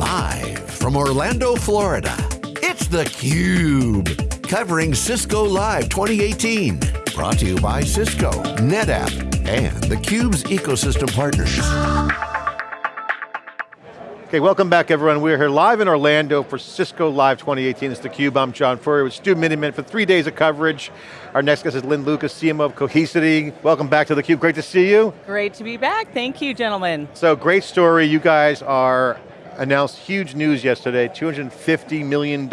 Live from Orlando, Florida, it's theCUBE. Covering Cisco Live 2018. Brought to you by Cisco, NetApp, and theCUBE's ecosystem partners. Okay, welcome back everyone. We're here live in Orlando for Cisco Live 2018. It's theCUBE, I'm John Furrier with Stu Miniman for three days of coverage. Our next guest is Lynn Lucas, CMO of Cohesity. Welcome back to theCUBE, great to see you. Great to be back, thank you gentlemen. So great story, you guys are announced huge news yesterday, $250 million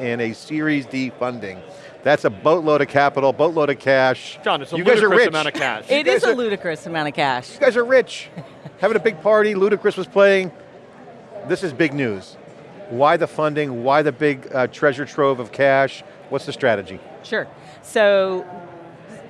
in a Series D funding. That's a boatload of capital, boatload of cash. John, it's a you guys are ludicrous rich. amount of cash. It You guys a are- ludicrous amount of cash. You guys are rich. Having a big party, Ludacris was playing. This is big news. Why the funding, why the big uh, treasure trove of cash? What's the strategy? Sure. So,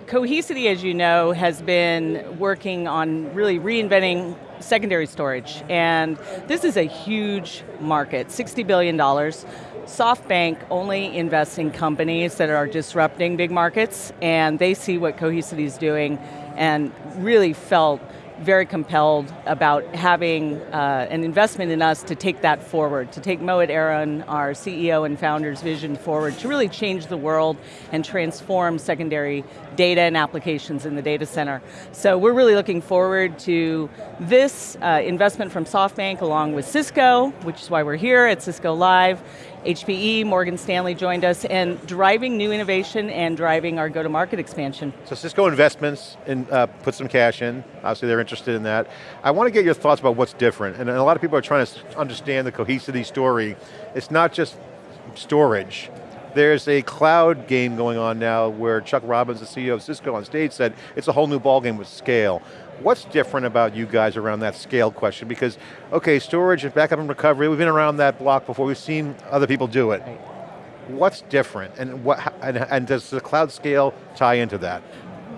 Cohesity, as you know, has been working on really reinventing secondary storage. And this is a huge market, $60 billion. SoftBank only invests in companies that are disrupting big markets, and they see what Cohesity is doing and really felt very compelled about having uh, an investment in us to take that forward, to take Mohit Aron, our CEO and founder's vision forward, to really change the world and transform secondary data and applications in the data center. So we're really looking forward to this uh, investment from SoftBank along with Cisco, which is why we're here at Cisco Live, HPE, Morgan Stanley joined us, and driving new innovation and driving our go-to-market expansion. So Cisco Investments in, uh, put some cash in. Obviously they're interested in that. I want to get your thoughts about what's different. And a lot of people are trying to understand the Cohesity story. It's not just storage. There's a cloud game going on now where Chuck Robbins, the CEO of Cisco on stage said, it's a whole new ballgame with scale. What's different about you guys around that scale question? Because, okay, storage and backup and recovery, we've been around that block before, we've seen other people do it. What's different and, what, and, and does the cloud scale tie into that?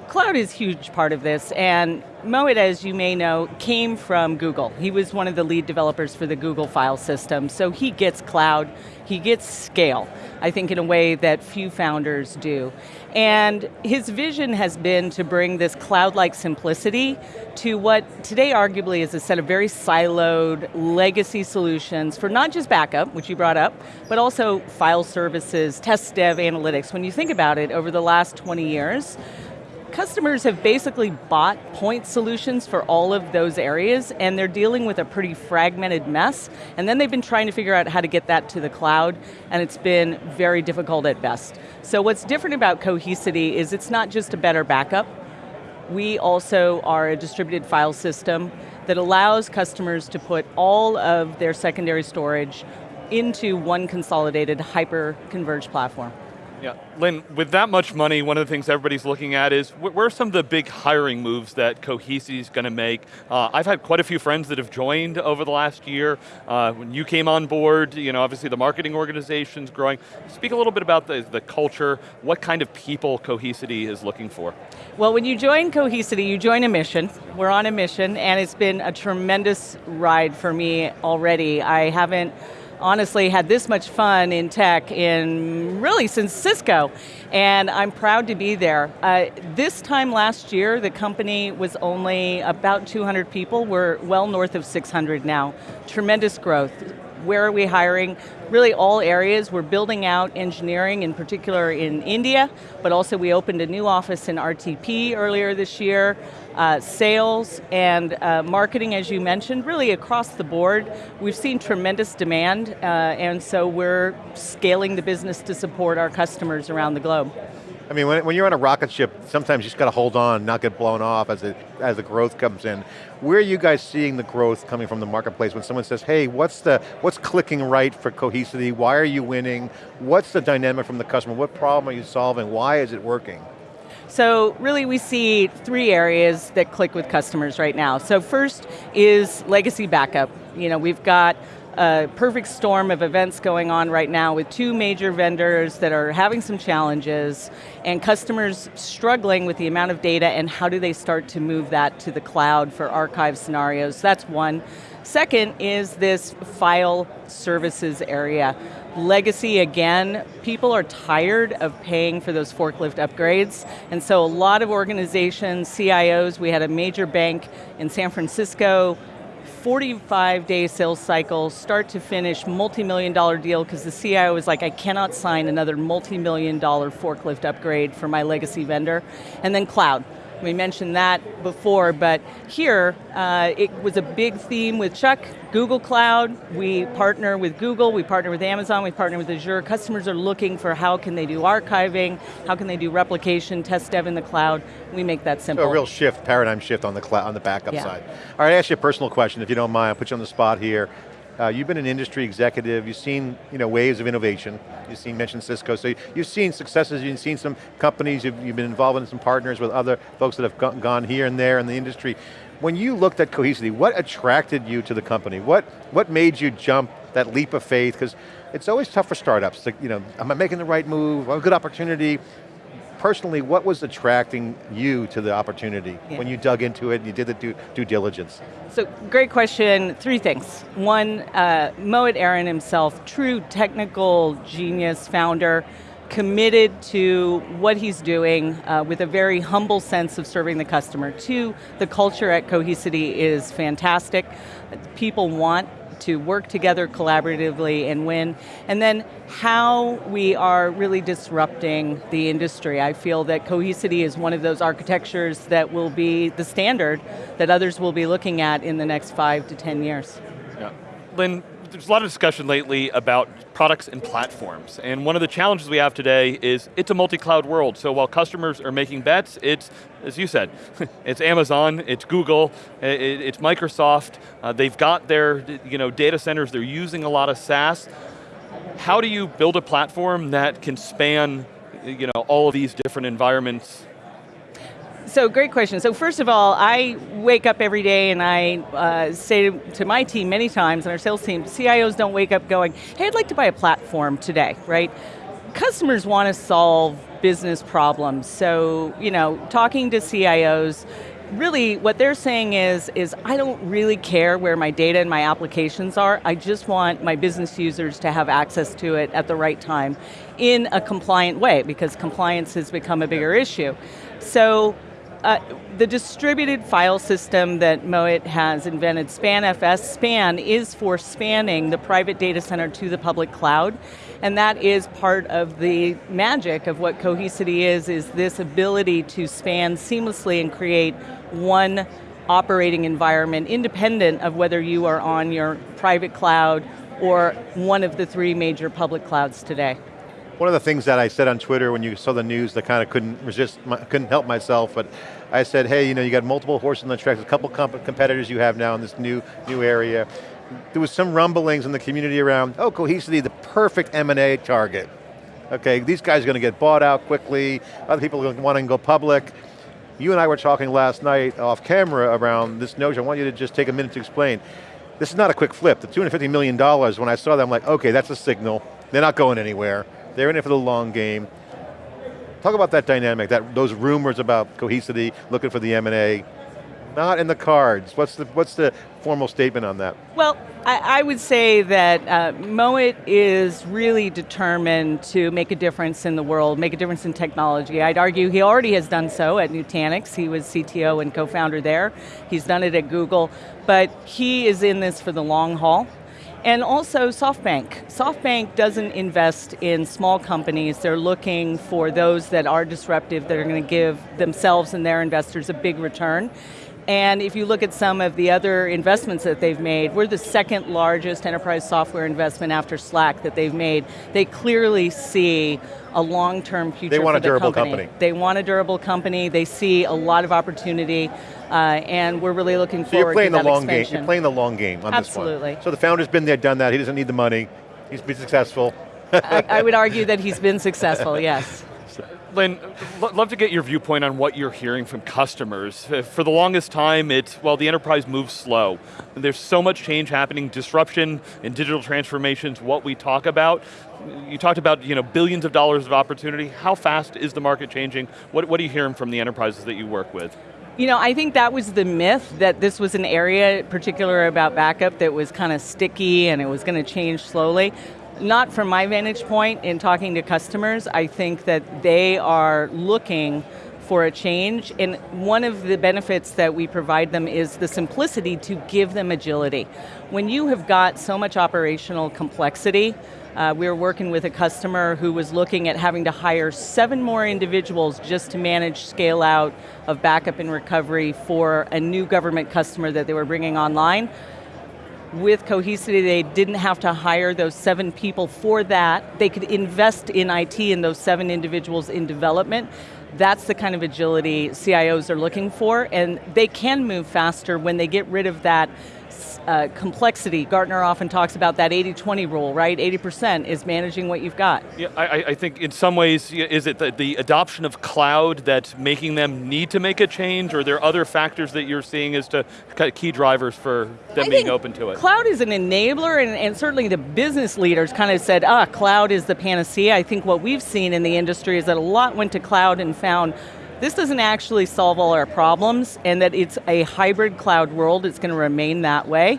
Cloud is a huge part of this, and Mohit, as you may know, came from Google. He was one of the lead developers for the Google file system, so he gets cloud, he gets scale, I think in a way that few founders do. And his vision has been to bring this cloud-like simplicity to what today arguably is a set of very siloed legacy solutions for not just backup, which you brought up, but also file services, test dev analytics. When you think about it, over the last 20 years, customers have basically bought point solutions for all of those areas and they're dealing with a pretty fragmented mess and then they've been trying to figure out how to get that to the cloud and it's been very difficult at best. So what's different about Cohesity is it's not just a better backup, we also are a distributed file system that allows customers to put all of their secondary storage into one consolidated hyper-converged platform. Yeah, Lynn, with that much money, one of the things everybody's looking at is wh- where are some of the big hiring moves that Cohesity is going to make? Uh, I've had quite a few friends that have joined over the last year. Uh, when you came on board, you know, obviously the marketing organization's growing. Speak a little bit about the, the culture, what kind of people Cohesity is looking for. Well, when you join Cohesity, you join a mission. We're on a mission, and it's been a tremendous ride for me already. I haven't honestly had this much fun in tech in really since Cisco, and I'm proud to be there. Uh, this time last year, the company was only about 200 people. We're well north of 600 now. Tremendous growth. Where are we hiring? Really all areas. We're building out engineering, in particular in India, but also we opened a new office in RTP earlier this year. Uh, sales and uh, marketing, as you mentioned, really across the board. We've seen tremendous demand, uh, and so we're scaling the business to support our customers around the globe. I mean, when, when you're on a rocket ship, sometimes you just got to hold on, not get blown off as, as the growth comes in. Where are you guys seeing the growth coming from the marketplace when someone says, hey, what's, the, what's clicking right for Cohesity? Why are you winning? What's the dynamic from the customer? What problem are you solving? Why is it working? So really we see three areas that click with customers right now. So first is legacy backup. You know, we've got a perfect storm of events going on right now with two major vendors that are having some challenges and customers struggling with the amount of data and how do they start to move that to the cloud for archive scenarios. That's one. Second is this file services area. Legacy, again, people are tired of paying for those forklift upgrades, and so a lot of organizations, CIOs, we had a major bank in San Francisco, 45 day sales cycle, start to finish, multi-million dollar deal, because the CIO was like, I cannot sign another multi-million dollar forklift upgrade for my legacy vendor. And then cloud. We mentioned that before, but here, uh, it was a big theme with Chuck, Google Cloud, we partner with Google, we partner with Amazon, we partner with Azure. Customers are looking for how can they do archiving, how can they do replication, test dev in the cloud. We make that simple. So a real shift, paradigm shift on the cloud, on the backup yeah. side. All right, I ask you a personal question, if you don't mind, I'll put you on the spot here. Uh, you've been an industry executive, you've seen you know, waves of innovation, you've seen, mentioned Cisco, so you've seen successes, you've seen some companies, you've, you've been involved in some partners with other folks that have gone here and there in the industry. When you looked at Cohesity, what attracted you to the company? What, what made you jump that leap of faith? Because it's always tough for startups, to, you know, am I making the right move, a good opportunity? Personally, what was attracting you to the opportunity yeah. when you dug into it and you did the due, due diligence? So, great question, three things. One, uh, Mohit Aron himself, true technical genius founder, committed to what he's doing uh, with a very humble sense of serving the customer. Two, the culture at Cohesity is fantastic. People want to work together collaboratively and win. And then how we are really disrupting the industry. I feel that Cohesity is one of those architectures that will be the standard that others will be looking at in the next five to 10 years. Yeah. Lynn, there's a lot of discussion lately about products and platforms, and one of the challenges we have today is it's a multi-cloud world, so while customers are making bets, it's, as you said, it's Amazon, it's Google, it's Microsoft, uh, they've got their you know, data centers, they're using a lot of SaaS. How do you build a platform that can span you know, all of these different environments so great question. So first of all, I wake up every day and I uh, say to my team many times, and our sales team, CIOs don't wake up going, hey, I'd like to buy a platform today, right? Customers want to solve business problems. So, you know, talking to CIOs, really what they're saying is, is I don't really care where my data and my applications are, I just want my business users to have access to it at the right time in a compliant way, because compliance has become a bigger issue. So uh, the distributed file system that Mohit has invented, SpanFS, SPAN is for spanning the private data center to the public cloud. And that is part of the magic of what Cohesity is, is this ability to span seamlessly and create one operating environment independent of whether you are on your private cloud or one of the three major public clouds today. One of the things that I said on Twitter when you saw the news that kind of couldn't resist, couldn't help myself, but I said, hey, you know, you got multiple horses in the tracks, a couple comp competitors you have now in this new, new area. There was some rumblings in the community around, oh, Cohesity, the perfect M&A target. Okay, these guys are going to get bought out quickly, other people are going to want to go public. You and I were talking last night off camera around this notion. I want you to just take a minute to explain. This is not a quick flip. The $250 million, when I saw that, I'm like, okay, that's a signal. They're not going anywhere. They're in it for the long game. Talk about that dynamic, that those rumors about Cohesity, looking for the M&A, not in the cards. What's the, what's the formal statement on that? Well, I, I would say that uh, Mohit is really determined to make a difference in the world, make a difference in technology. I'd argue he already has done so at Nutanix. He was CTO and co-founder there. He's done it at Google, but he is in this for the long haul. And also SoftBank. SoftBank doesn't invest in small companies, they're looking for those that are disruptive, that are going to give themselves and their investors a big return. And if you look at some of the other investments that they've made, we're the second largest enterprise software investment after Slack that they've made. They clearly see a long-term future They want a durable company. company. They want a durable company, they see a lot of opportunity, uh, and we're really looking so forward you're playing to the that long expansion. game. You're playing the long game on Absolutely. this one. Absolutely. So the founder's been there, done that, he doesn't need the money, he's been successful. I, I would argue that he's been successful, yes. Lynn, love to get your viewpoint on what you're hearing from customers. For the longest time, it's, well, the enterprise moves slow. There's so much change happening, disruption and digital transformations, what we talk about. You talked about you know, billions of dollars of opportunity. How fast is the market changing? What, what are you hearing from the enterprises that you work with? You know, I think that was the myth, that this was an area, particular about backup, that was kind of sticky and it was going to change slowly not from my vantage point in talking to customers, I think that they are looking for a change, and one of the benefits that we provide them is the simplicity to give them agility. When you have got so much operational complexity, uh, we were working with a customer who was looking at having to hire seven more individuals just to manage scale out of backup and recovery for a new government customer that they were bringing online with Cohesity, they didn't have to hire those seven people for that. They could invest in IT and those seven individuals in development. That's the kind of agility CIOs are looking for, and they can move faster when they get rid of that uh, complexity. Gartner often talks about that 80-20 rule, right? 80% is managing what you've got. Yeah, I, I think in some ways, is it the, the, adoption of cloud that's making them need to make a change, or are there other factors that you're seeing as to key drivers for them I being open to it? Cloud is an enabler, and, and certainly the business leaders kind of said, ah, cloud is the panacea. I think what we've seen in the industry is that a lot went to cloud and found this doesn't actually solve all our problems and that it's a hybrid cloud world, it's going to remain that way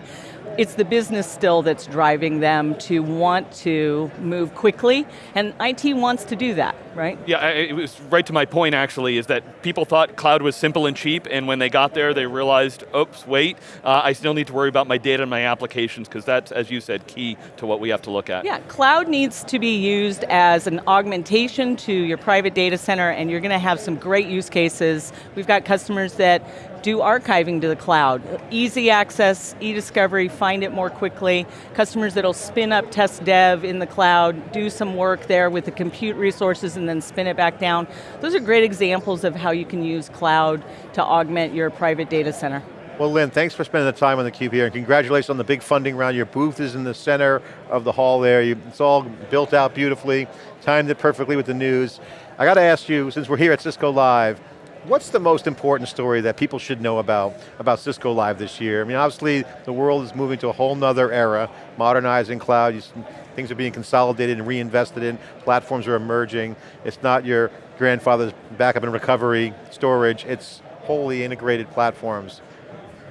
it's the business still that's driving them to want to move quickly, and IT wants to do that, right? Yeah, it was right to my point actually, is that people thought cloud was simple and cheap, and when they got there, they realized, oops, wait, uh, I still need to worry about my data and my applications, because that's, as you said, key to what we have to look at. Yeah, cloud needs to be used as an augmentation to your private data center, and you're going to have some great use cases. We've got customers that do archiving to the cloud. Easy access, e-discovery, find it more quickly. Customers that'll spin up test dev in the cloud, do some work there with the compute resources and then spin it back down. Those are great examples of how you can use cloud to augment your private data center. Well Lynn, thanks for spending the time on the Cube here and congratulations on the big funding round. Your booth is in the center of the hall there. You, it's all built out beautifully, timed it perfectly with the news. I got to ask you, since we're here at Cisco Live, What's the most important story that people should know about, about Cisco Live this year? I mean, obviously, the world is moving to a whole nother era, modernizing cloud, things are being consolidated and reinvested in, platforms are emerging. It's not your grandfather's backup and recovery storage, it's wholly integrated platforms.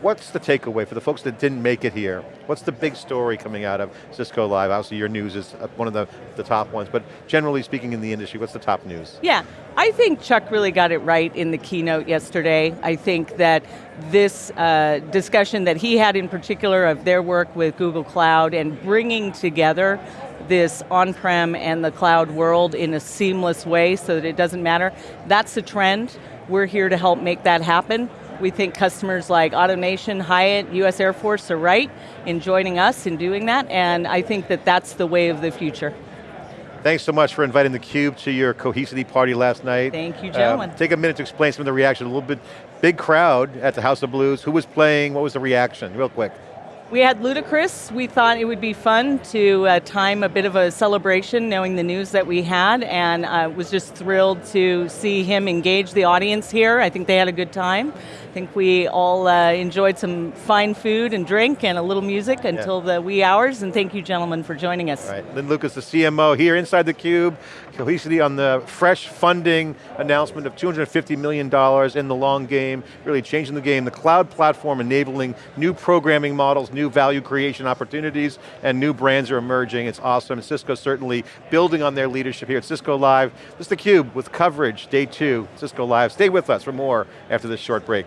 What's the takeaway for the folks that didn't make it here? What's the big story coming out of Cisco Live? Obviously your news is uh, one of the, the top ones, but generally speaking in the industry, what's the top news? Yeah, I think Chuck really got it right in the keynote yesterday. I think that this uh, discussion that he had in particular of their work with Google Cloud and bringing together this on-prem and the cloud world in a seamless way so that it doesn't matter, that's the trend. We're here to help make that happen. We think customers like AutoNation, Hyatt, US Air Force are right in joining us in doing that, and I think that that's the way of the future. Thanks so much for inviting theCUBE to your Cohesity party last night. Thank you, gentlemen. Uh, take a minute to explain some of the reaction, a little bit, big crowd at the House of Blues. Who was playing, what was the reaction, real quick? We had Ludacris. We thought it would be fun to uh, time a bit of a celebration knowing the news that we had and uh, was just thrilled to see him engage the audience here. I think they had a good time. I think we all uh, enjoyed some fine food and drink and a little music until yeah. the wee hours, and thank you gentlemen for joining us. All right, Lynn Lucas, the CMO here inside the Cube, Cohesity on the fresh funding announcement of $250 million in the long game, really changing the game. The cloud platform enabling new programming models, new value creation opportunities, and new brands are emerging. It's awesome. Cisco certainly building on their leadership here at Cisco Live. This is theCUBE with coverage, day two, Cisco Live. Stay with us for more after this short break.